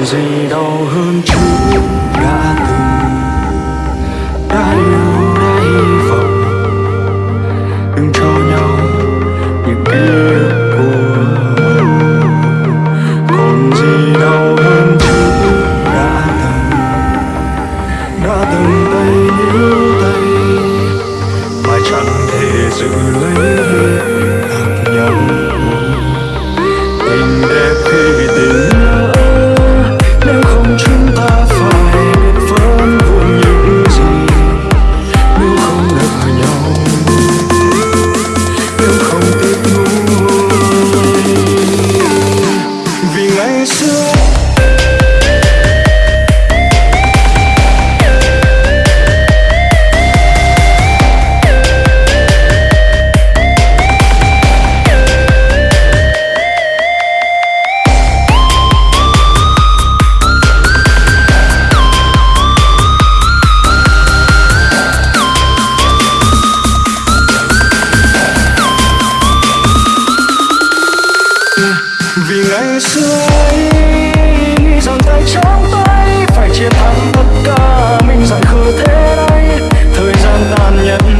còn gì đau hơn chúng đã từng đã yêu đã hy vọng. Đừng cho nhau những ký ức còn gì đau hơn chúng đã từng đã từng tay níu tay, mà chẳng thể giữ lấy. vì ngày xưa ấy dòng tay trong tay phải chiến thắng tất cả, mình dặn khờ thế đây thời gian tàn nhẫn